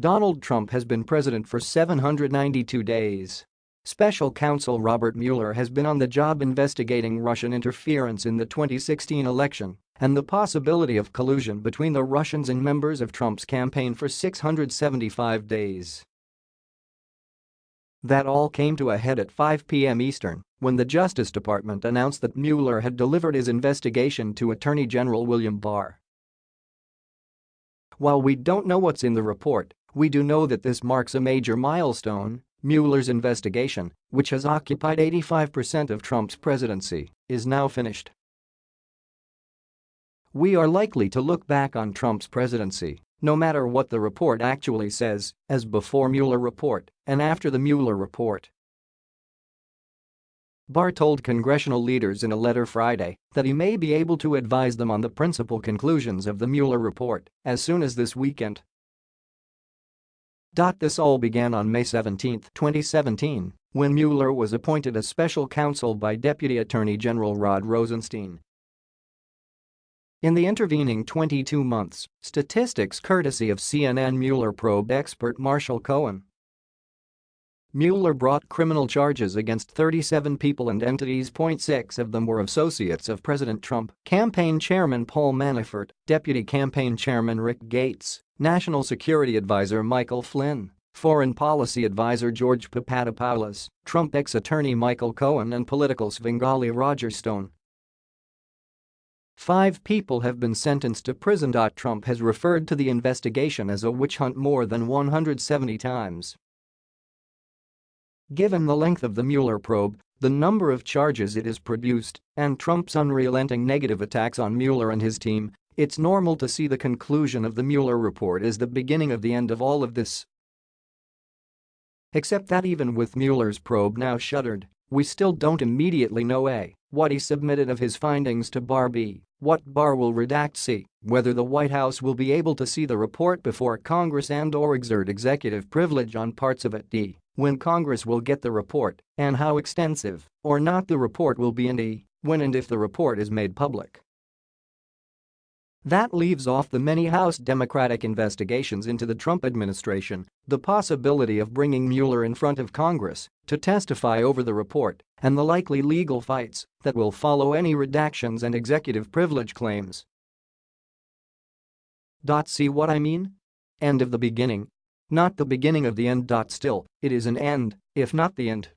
Donald Trump has been president for 792 days. Special counsel Robert Mueller has been on the job investigating Russian interference in the 2016 election and the possibility of collusion between the Russians and members of Trump's campaign for 675 days. That all came to a head at 5 p.m. Eastern when the Justice Department announced that Mueller had delivered his investigation to Attorney General William Barr. While we don't know what's in the report, we do know that this marks a major milestone. Mueller's investigation, which has occupied 85% of Trump's presidency, is now finished. We are likely to look back on Trump's presidency, no matter what the report actually says, as before Mueller report and after the Mueller report. Barr told congressional leaders in a letter Friday that he may be able to advise them on the principal conclusions of the Mueller report as soon as this weekend. This all began on May 17, 2017, when Mueller was appointed as special counsel by Deputy Attorney General Rod Rosenstein. In the intervening 22 months, statistics courtesy of CNN Mueller probe expert Marshall Cohen Mueller brought criminal charges against 37 people and entities. 6 of them were associates of President Trump, campaign chairman Paul Manafort, deputy campaign chairman Rick Gates, national security advisor Michael Flynn, foreign policy advisor George Papadopoulos, Trump ex-attorney Michael Cohen and political Svengali Roger Stone. Five people have been sentenced to prison. Trump has referred to the investigation as a witch hunt more than 170 times. Given the length of the Mueller probe, the number of charges it has produced, and Trump's unrelenting negative attacks on Mueller and his team, it's normal to see the conclusion of the Mueller report as the beginning of the end of all of this. Except that even with Mueller's probe now shuttered, we still don't immediately know A. What he submitted of his findings to Barr B. What Barr will redact C. Whether the White House will be able to see the report before Congress and or exert executive privilege on parts of it D when Congress will get the report, and how extensive or not the report will be and e, when and if the report is made public. That leaves off the many House Democratic investigations into the Trump administration, the possibility of bringing Mueller in front of Congress to testify over the report, and the likely legal fights that will follow any redactions and executive privilege claims. See what I mean? End of the beginning not the beginning of the end. Still, it is an end, if not the end.